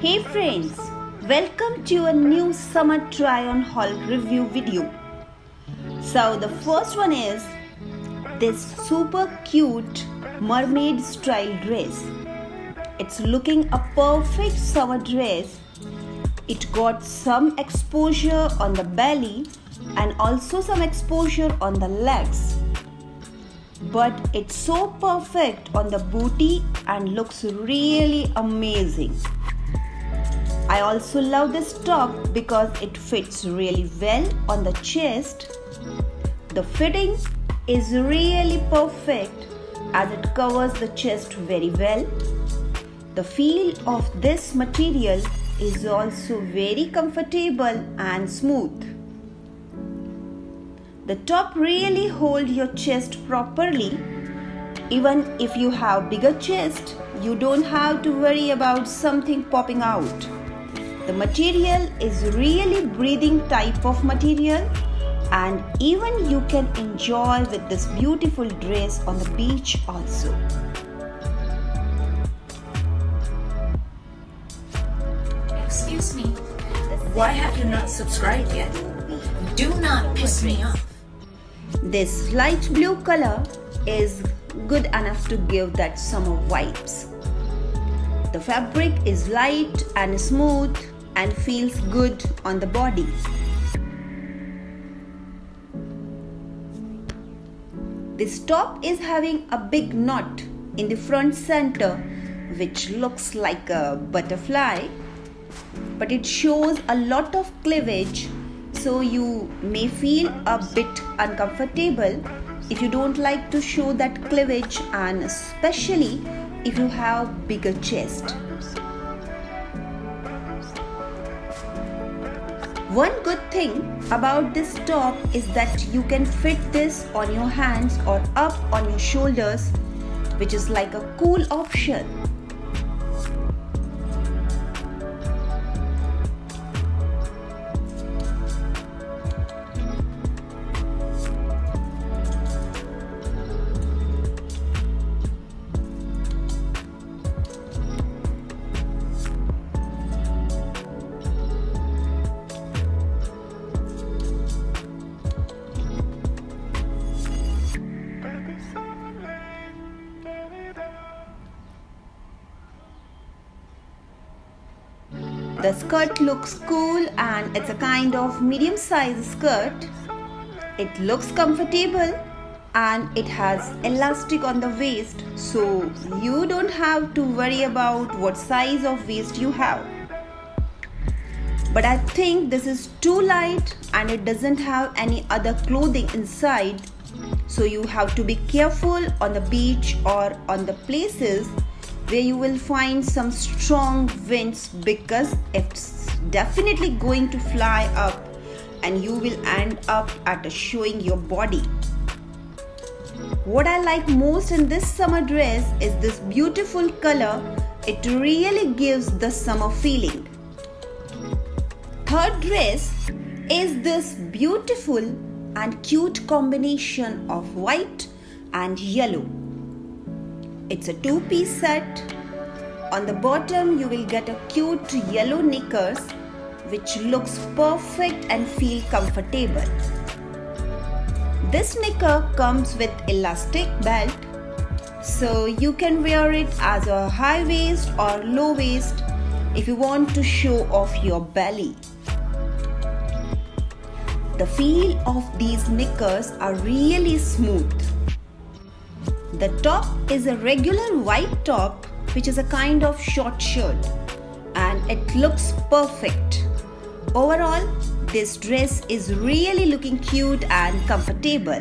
Hey friends, welcome to a new summer try on haul review video. So the first one is this super cute mermaid style dress. It's looking a perfect summer dress. It got some exposure on the belly and also some exposure on the legs. But it's so perfect on the booty and looks really amazing. I also love this top because it fits really well on the chest. The fitting is really perfect as it covers the chest very well. The feel of this material is also very comfortable and smooth. The top really hold your chest properly. Even if you have bigger chest, you don't have to worry about something popping out. The material is really breathing type of material and even you can enjoy with this beautiful dress on the beach also. Excuse me, why have you not subscribed yet? Do not piss me off. This light blue color is good enough to give that summer vibes. The fabric is light and smooth and feels good on the body. This top is having a big knot in the front center which looks like a butterfly but it shows a lot of cleavage so you may feel a bit uncomfortable if you don't like to show that cleavage and especially if you have bigger chest. One good thing about this top is that you can fit this on your hands or up on your shoulders which is like a cool option. Skirt looks cool and it's a kind of medium size skirt. It looks comfortable and it has elastic on the waist so you don't have to worry about what size of waist you have. But I think this is too light and it doesn't have any other clothing inside so you have to be careful on the beach or on the places where you will find some strong winds because it's definitely going to fly up and you will end up at showing your body. What I like most in this summer dress is this beautiful color. It really gives the summer feeling. Third dress is this beautiful and cute combination of white and yellow. It's a two-piece set. On the bottom you will get a cute yellow knickers which looks perfect and feel comfortable. This knicker comes with elastic belt so you can wear it as a high waist or low waist if you want to show off your belly. The feel of these knickers are really smooth. The top is a regular white top which is a kind of short shirt and it looks perfect. Overall, this dress is really looking cute and comfortable.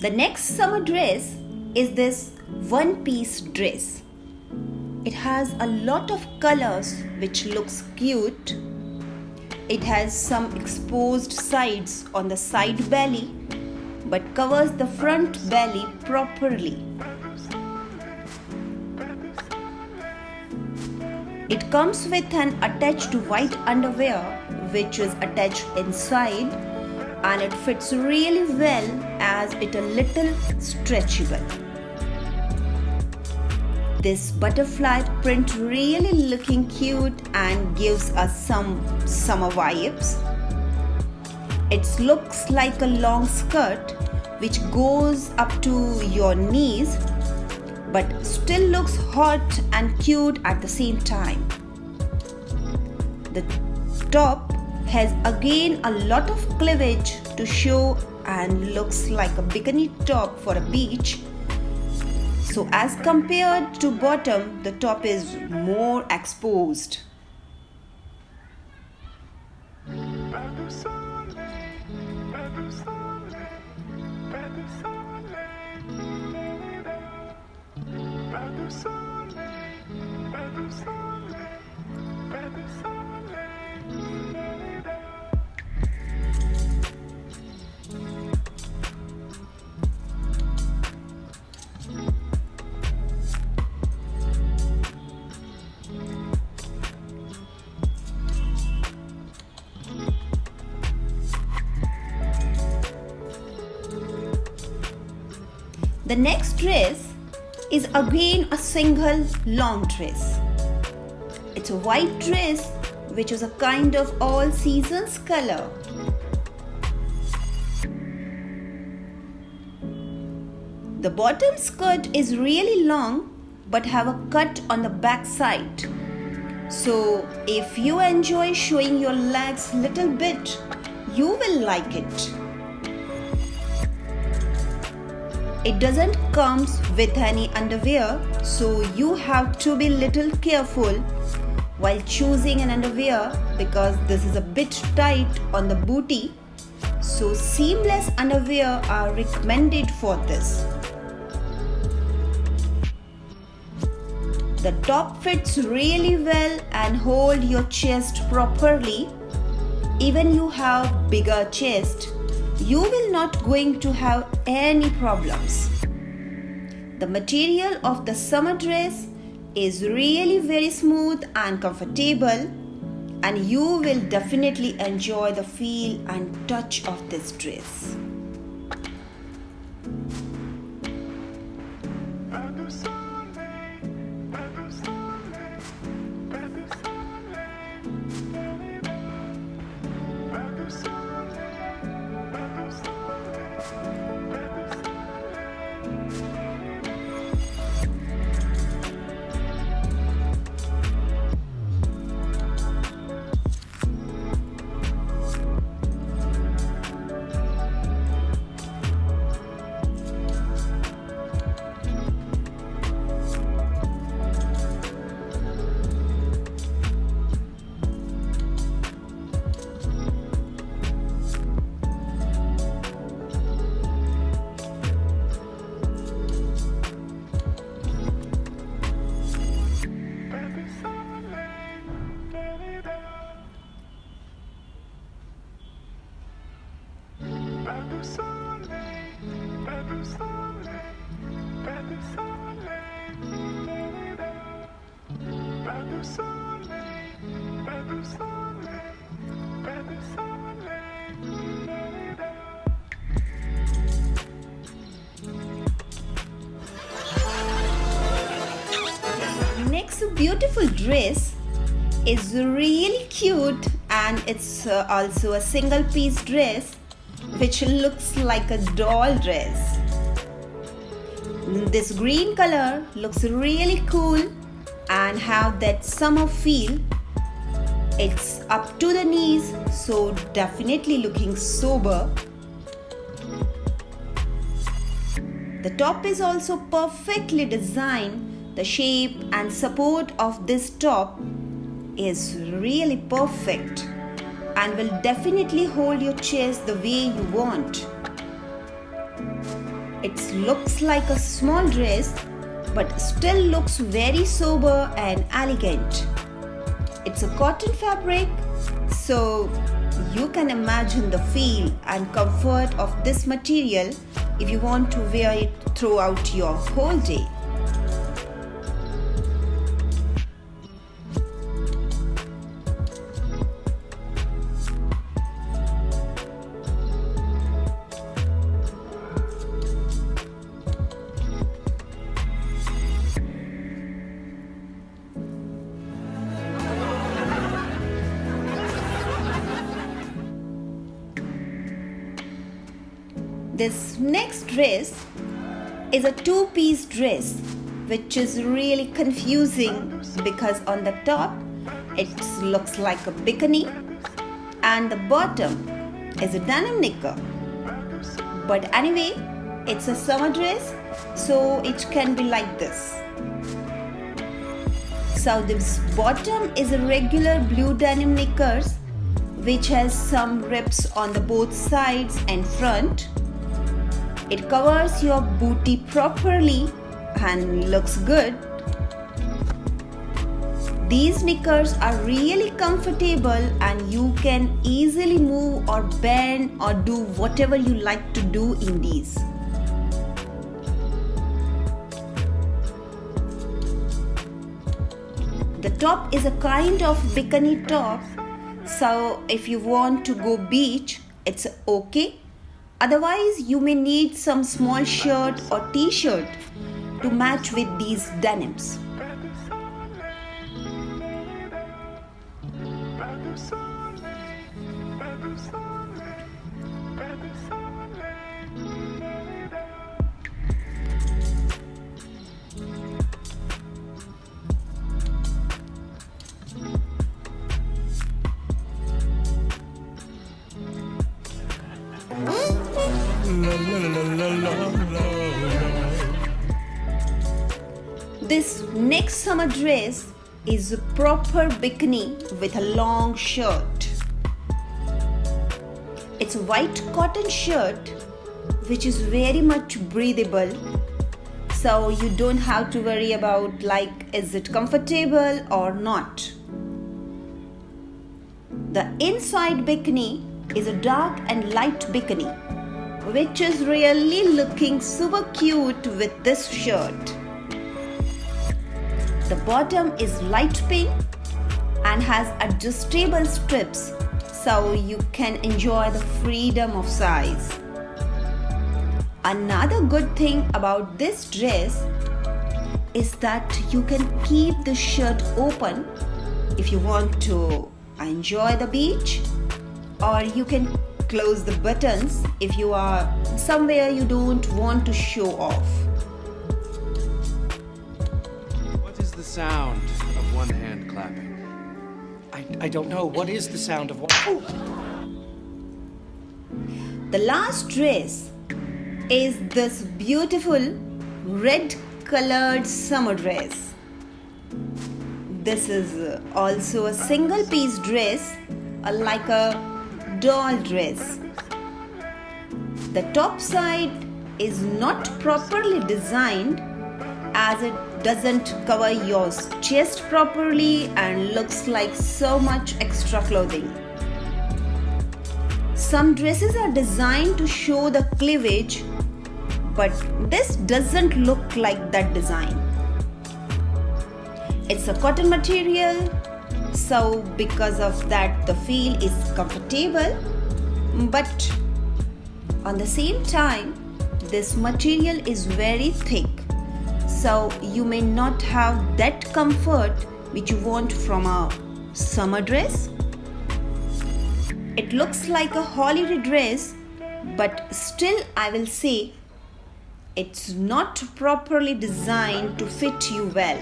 The next summer dress is this one piece dress. It has a lot of colors which looks cute. It has some exposed sides on the side belly but covers the front belly properly. It comes with an attached white underwear which is attached inside and it fits really well as it a little stretchable. this butterfly print really looking cute and gives us some summer vibes. It looks like a long skirt which goes up to your knees but still looks hot and cute at the same time. The top has again a lot of cleavage to show and looks like a bikini top for a beach. So as compared to bottom, the top is more exposed. The next dress is again a single long dress. It's a white dress which is a kind of all seasons color. The bottom skirt is really long but have a cut on the back side. So if you enjoy showing your legs little bit, you will like it. It doesn't comes with any underwear, so you have to be little careful while choosing an underwear because this is a bit tight on the booty. So seamless underwear are recommended for this. The top fits really well and hold your chest properly. Even you have bigger chest, you will not going to have any problems. The material of the summer dress is really very smooth and comfortable and you will definitely enjoy the feel and touch of this dress. Beautiful dress is really cute and it's uh, also a single piece dress which looks like a doll dress. This green color looks really cool and have that summer feel. It's up to the knees so definitely looking sober. The top is also perfectly designed. The shape and support of this top is really perfect and will definitely hold your chest the way you want. It looks like a small dress but still looks very sober and elegant. It's a cotton fabric so you can imagine the feel and comfort of this material if you want to wear it throughout your whole day. This next dress is a two-piece dress which is really confusing because on the top it looks like a bikini and the bottom is a denim knicker. But anyway it's a summer dress so it can be like this. So this bottom is a regular blue denim knickers which has some rips on the both sides and front it covers your booty properly and looks good. These knickers are really comfortable and you can easily move or bend or do whatever you like to do in these. The top is a kind of bikini top so if you want to go beach it's okay Otherwise, you may need some small shirt or t-shirt to match with these denims. Summer dress is a proper bikini with a long shirt. It's a white cotton shirt which is very much breathable so you don't have to worry about like is it comfortable or not. The inside bikini is a dark and light bikini which is really looking super cute with this shirt. The bottom is light pink and has adjustable strips so you can enjoy the freedom of size. Another good thing about this dress is that you can keep the shirt open if you want to enjoy the beach or you can close the buttons if you are somewhere you don't want to show off. Sound of one hand clapping? I, I don't know. What is the sound of one? Oh. The last dress is this beautiful red colored summer dress. This is also a single piece dress like a doll dress. The top side is not properly designed as it doesn't cover your chest properly and looks like so much extra clothing. Some dresses are designed to show the cleavage, but this doesn't look like that design. It's a cotton material so because of that the feel is comfortable but on the same time this material is very thick so you may not have that comfort which you want from a summer dress. It looks like a holiday dress but still I will say it's not properly designed to fit you well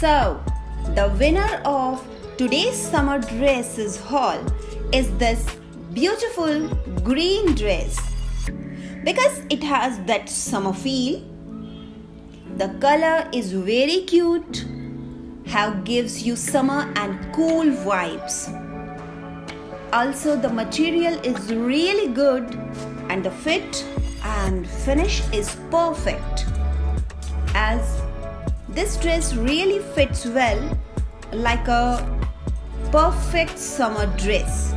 So, the winner of today's summer dresses haul is this beautiful green dress because it has that summer feel. The color is very cute, how gives you summer and cool vibes. Also the material is really good and the fit and finish is perfect as this dress really fits well like a perfect summer dress.